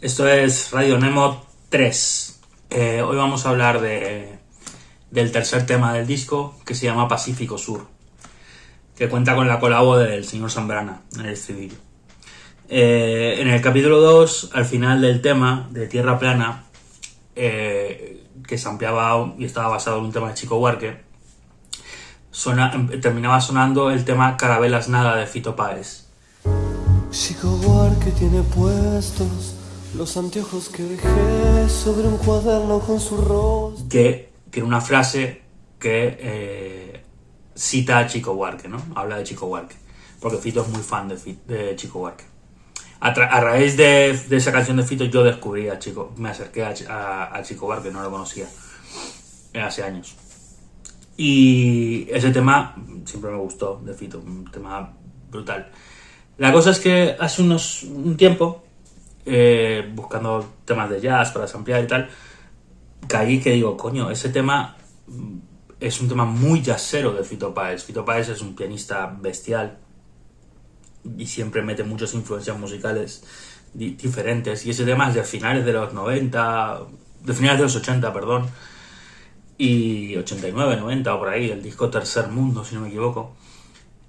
Esto es Radio Nemo 3. Eh, hoy vamos a hablar de, del tercer tema del disco, que se llama Pacífico Sur, que cuenta con la colabo del señor Zambrana en el estribillo. Eh, en el capítulo 2, al final del tema de Tierra Plana, eh, que se ampliaba y estaba basado en un tema de Chico Huarque, terminaba sonando el tema Carabelas Nada de Fito Páez. Chico Huarque tiene puestos los anteojos que dejé sobre un cuaderno con su rostro. Que, que una frase que eh, cita a Chico Huarque, ¿no? Habla de Chico Huarque. Porque Fito es muy fan de, Chico Huarque. A, raíz de, esa canción de Fito yo descubrí a Chico, me acerqué a, a, Chico Huarque, no lo conocía hace años. Y ese tema siempre me gustó de Fito, un tema brutal. La cosa es que hace unos, un tiempo eh, buscando temas de jazz para ampliar y tal, caí que digo, coño, ese tema mm, es un tema muy jazzero de Fito Páez. Fito Páez es un pianista bestial y siempre mete muchas influencias musicales diferentes. Y ese tema es de finales de los 90, de finales de los 80, perdón, y 89, 90 o por ahí, el disco Tercer Mundo, si no me equivoco.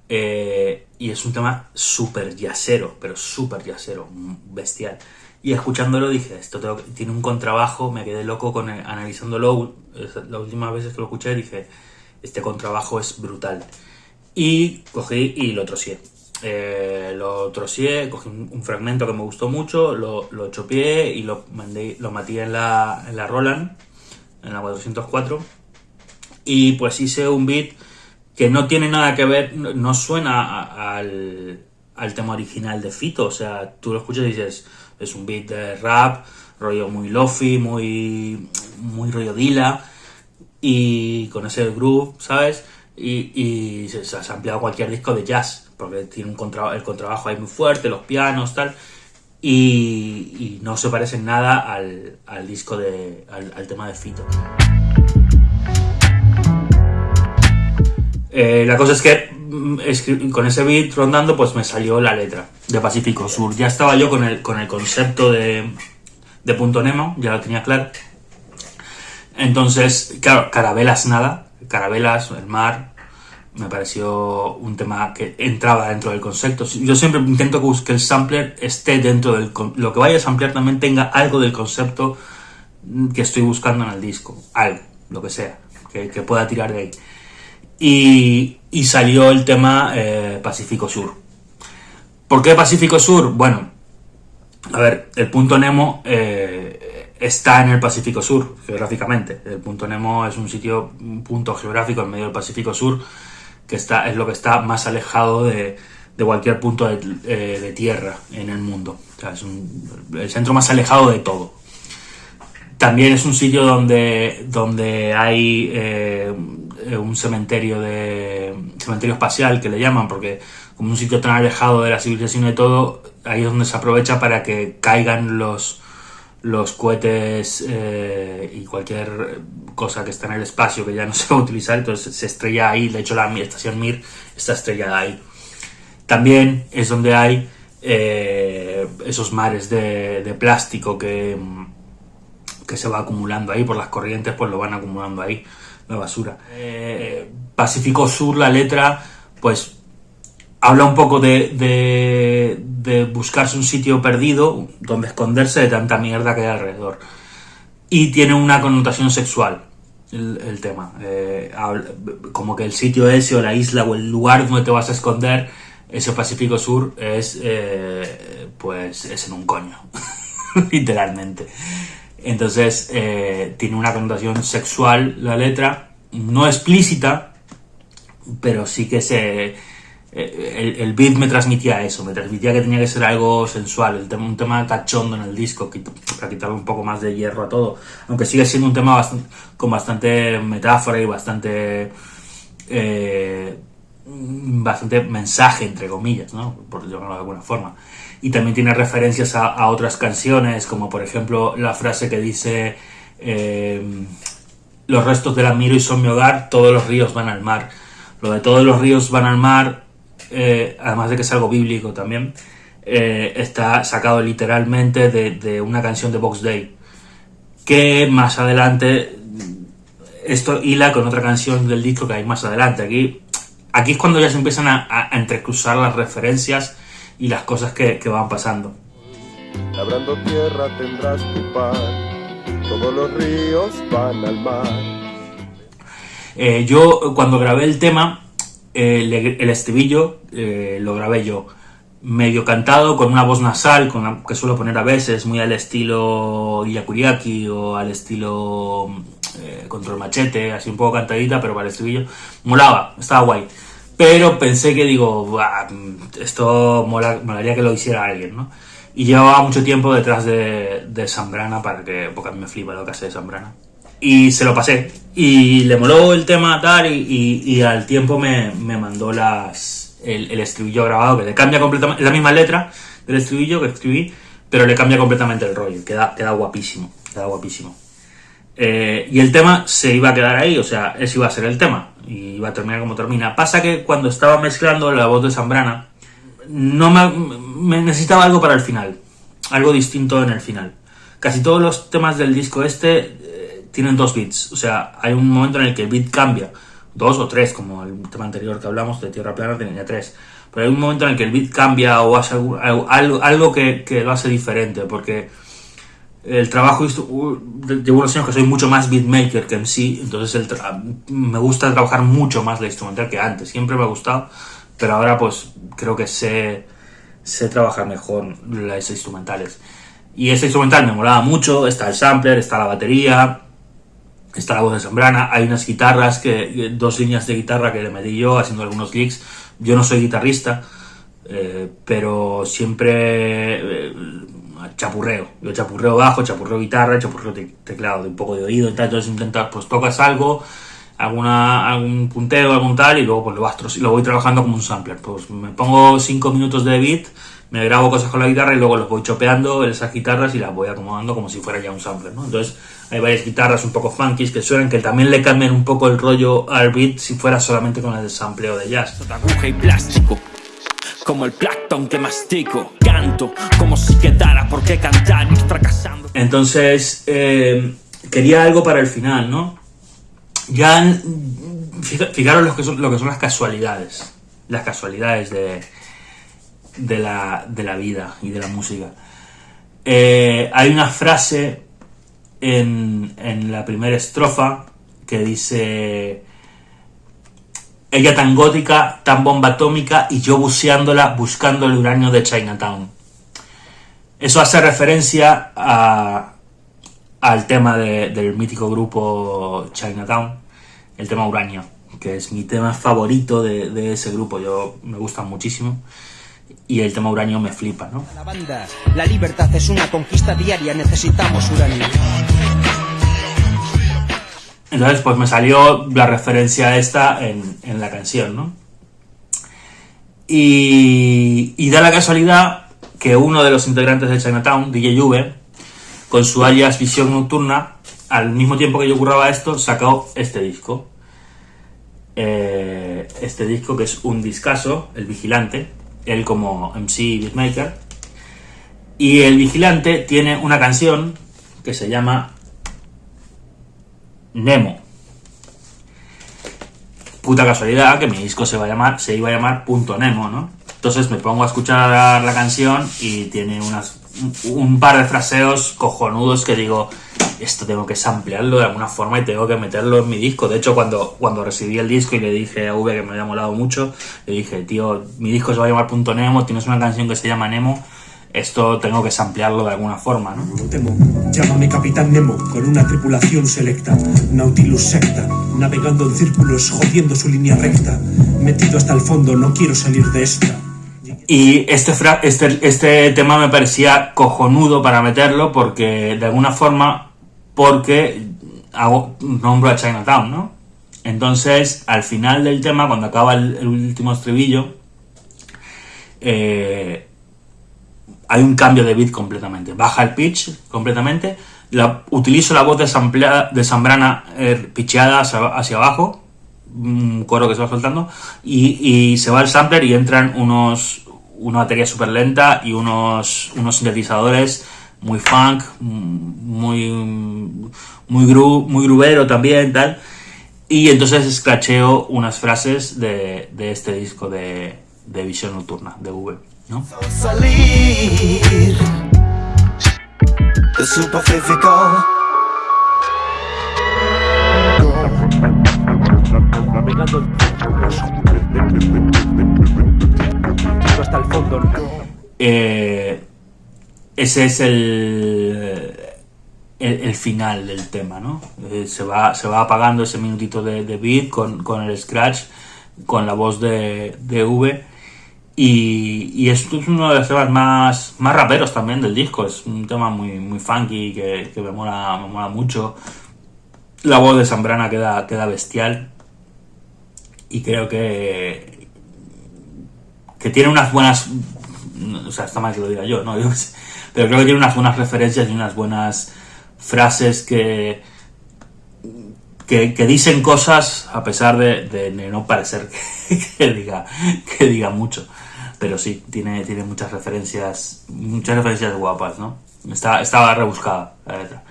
Eh, y es un tema súper yacero, pero súper yacero, bestial. Y escuchándolo dije, esto tiene un contrabajo, me quedé loco con analizándolo. Las últimas veces que lo escuché dije, este contrabajo es brutal. Y cogí y lo trocié. Eh, lo trocié, cogí un, fragmento que me gustó mucho, lo, lo chopié y lo, mandé, lo maté en la, en la Roland, en la 404. Y pues hice un beat que no tiene nada que ver, no suena al, tema original de Fito, o sea, tú lo escuchas y dices, es un beat de rap, rollo muy lofi, muy, muy rollo dila, y con ese groove, ¿sabes? Y, se, ha ampliado cualquier disco de jazz, porque tiene un contra, el contrabajo ahí muy fuerte, los pianos, tal, y, no se parece en nada al, disco de, al tema de Fito. Eh, la cosa es que mm, con ese beat rondando, pues me salió la letra de Pacífico Sur. Ya estaba yo con el, con el concepto de, de Punto Nemo, ya lo tenía claro. Entonces, claro, Carabelas nada, Carabelas, el mar, me pareció un tema que entraba dentro del concepto. Yo siempre intento que el sampler esté dentro del... Lo que vaya a samplear también tenga algo del concepto que estoy buscando en el disco. Algo, lo que sea, que, que pueda tirar de ahí y, salió el tema eh, Pacífico Sur. ¿Por qué Pacífico Sur? Bueno, a ver, el punto Nemo eh, está en el Pacífico Sur, geográficamente. El punto Nemo es un sitio, un punto geográfico en medio del Pacífico Sur, que está, es lo que está más alejado de, cualquier punto de, eh, tierra en el mundo. es el centro más alejado de todo. También es un sitio donde, donde hay un cementerio de cementerio espacial que le llaman, porque como un sitio tan alejado de la civilización y todo, ahí es donde se aprovecha para que caigan los los cohetes eh, y cualquier cosa que está en el espacio que ya no se va a utilizar, entonces se estrella ahí, de hecho la estación Mir está estrellada ahí. También es donde hay eh, esos mares de, de, plástico que, que se va acumulando ahí por las corrientes, pues lo van acumulando ahí la basura. Eh, Pacífico Sur, la letra, pues habla un poco de, de, buscarse un sitio perdido donde esconderse de tanta mierda que hay alrededor. Y tiene una connotación sexual el, tema. Eh, como que el sitio ese o la isla o el lugar donde te vas a esconder, ese Pacífico Sur, es eh, pues es en un coño. Literalmente. Entonces eh, tiene una connotación sexual la letra, no explícita, pero sí que se... Eh, el, beat me transmitía eso, me transmitía que tenía que ser algo sensual, el tema, un tema cachondo en el disco, para quitarle un poco más de hierro a todo, aunque sigue siendo un tema con bastante metáfora y bastante... Eh, bastante mensaje, entre comillas, ¿no? por llamarlo de alguna forma y también tiene referencias a, otras canciones, como por ejemplo la frase que dice eh, los restos de la miro y son mi hogar, todos los ríos van al mar. Lo de todos los ríos van al mar, eh, además de que es algo bíblico también, eh, está sacado literalmente de, de, una canción de Box Day. Que más adelante esto hila con otra canción del disco que hay más adelante. Aquí, aquí es cuando ya se empiezan a, a entrecruzar las referencias y las cosas que, que van pasando. Labrando tierra tendrás tu pan, todos los ríos van al mar. Eh, yo cuando grabé el tema, eh, el estribillo eh, lo grabé yo medio cantado, con una voz nasal, con la que suelo poner a veces, muy al estilo Yakuriaki o al estilo eh, Control Machete, así un poco cantadita, pero para el estribillo. Molaba, estaba guay. Pero pensé que digo, esto mola, molaría que lo hiciera alguien, ¿no? Y llevaba mucho tiempo detrás de, de Zambrana para que, porque a mí me flipa lo que hace de Zambrana. Y se lo pasé. Y le moló el tema tal y, y, y al tiempo me, me mandó las, el, el, estribillo grabado, que le cambia completamente, la misma letra del estribillo que escribí, pero le cambia completamente el rollo, queda, queda guapísimo, queda guapísimo. Eh, y el tema se iba a quedar ahí, o sea, ese iba a ser el tema, y iba a terminar como termina. Pasa que cuando estaba mezclando la voz de Zambrana, no me, necesitaba algo para el final, algo distinto en el final. Casi todos los temas del disco este eh, tienen dos beats, o sea, hay un momento en el que el beat cambia, dos o tres, como el tema anterior que hablamos de Tierra Plana tenía tres. Pero hay un momento en el que el beat cambia o hace algo, algo que, que, lo hace diferente, porque el trabajo, llevo unos años que soy mucho más beatmaker que MC, entonces el me gusta trabajar mucho más la instrumental que antes, siempre me ha gustado, pero ahora pues creo que sé, sé trabajar mejor las instrumentales. Y ese instrumental me molaba mucho, está el sampler, está la batería, está la voz de Zambrana, hay unas guitarras, que dos líneas de guitarra que le metí yo haciendo algunos clics. Yo no soy guitarrista, eh, pero siempre eh, chapurreo. Yo chapurreo bajo, chapurreo guitarra, chapurreo te teclado, de un poco de oído y tal. Entonces intentas, pues tocas algo, alguna, algún punteo, algún tal, y luego pues lo, vas, lo voy trabajando como un sampler. Pues me pongo 5 minutos de beat, me grabo cosas con la guitarra y luego los voy chopeando esas guitarras y las voy acomodando como si fuera ya un sampler, ¿no? Entonces hay varias guitarras un poco funky que suenan que también le cambian un poco el rollo al beat si fuera solamente con el sampleo de jazz. Aguja y plástico, como el plancton que mastico, como si quedara por qué fracasando. Entonces eh, quería algo para el final, ¿no? Ya fijaros lo que son, lo que son las casualidades, las casualidades de de la, de la vida y de la música. Eh, hay una frase en, en la primera estrofa que dice ella tan gótica, tan bomba atómica y yo buceándola buscando el uranio de Chinatown. Eso hace referencia a, al tema de, del mítico grupo Chinatown, el tema uranio, que es mi tema favorito de, de ese grupo, yo me gusta muchísimo y el tema uranio me flipa, ¿no? La banda, la libertad es una conquista diaria, necesitamos uranio. Entonces, pues me salió la referencia esta en, en la canción, ¿no? Y, y, da la casualidad que uno de los integrantes de Chinatown, DJ V, con su alias Visión Nocturna, al mismo tiempo que yo curraba esto, sacó este disco. Eh, este disco que es un discazo, El Vigilante, él como MC beatmaker. Y el vigilante tiene una canción que se llama Nemo. Puta casualidad que mi disco se, va a llamar, se iba a llamar Punto Nemo, ¿no? Entonces me pongo a escuchar la canción y tiene unas, un par de fraseos cojonudos que digo, esto tengo que samplearlo de alguna forma y tengo que meterlo en mi disco. De hecho, cuando, cuando recibí el disco y le dije a V que me había molado mucho, le dije, tío, mi disco se va a llamar Punto Nemo, tienes una canción que se llama Nemo, esto tengo que samplearlo de alguna forma, ¿no? No temo, llámame Capitán Nemo, con una tripulación selecta, Nautilus secta, navegando en círculos, jodiendo su línea recta, metido hasta el fondo, no quiero salir de esta. Y este, este, este tema me parecía cojonudo para meterlo porque de alguna forma, porque hago, nombro a Chinatown, ¿no? Entonces, al final del tema, cuando acaba el, último estribillo, eh, hay un cambio de beat completamente. Baja el pitch completamente, utilizo la voz de, Zambrana eh, pitcheada hacia, hacia abajo, un coro que se va soltando, y, y, se va el sampler y entran unos, una batería súper lenta y unos, unos sintetizadores muy funk, muy, muy, gru, muy grubero también, tal. Y entonces escracheo unas frases de, de este disco de, de Visión Nocturna, de V, ¿no? Eh, ese es el, el, final del tema, ¿no? Eh, se, va, se va apagando ese minutito de, de beat con, con, el scratch, con la voz de, de V. Y, y, esto es uno de los temas más, más raperos también del disco. Es un tema muy, muy funky que, que me, mola, me mola mucho. La voz de Zambrana queda, queda bestial. Y creo que, que tiene unas buenas. O sea, está mal que lo diga yo, ¿no? Pero creo que tiene unas buenas referencias y unas buenas frases que, que, dicen cosas a pesar de, no parecer que, que, diga, que diga mucho. Pero sí, tiene, tiene muchas referencias, muchas referencias guapas, ¿no? Está, estaba rebuscada la letra.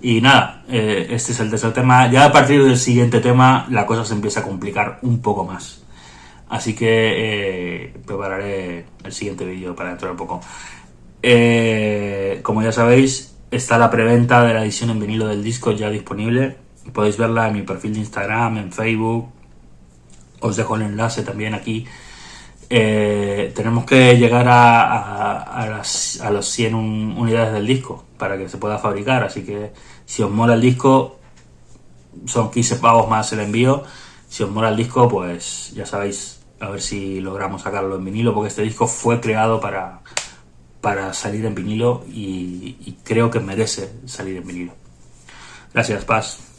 Y nada, eh, este es el tercer tema. Ya a partir del siguiente tema la cosa se empieza a complicar un poco más. Así que eh, prepararé el siguiente vídeo para dentro de poco. Eh, como ya sabéis, está la preventa de la edición en vinilo del disco ya disponible. Podéis verla en mi perfil de Instagram, en Facebook. Os dejo el enlace también aquí. Eh, tenemos que llegar a, las, a los 100 un, unidades del disco para que se pueda fabricar. Así que si os mola el disco, son 15 pavos más el envío. Si os mola el disco, pues ya sabéis, a ver si logramos sacarlo en vinilo, porque este disco fue creado para, para salir en vinilo y, y creo que merece salir en vinilo. Gracias, Paz.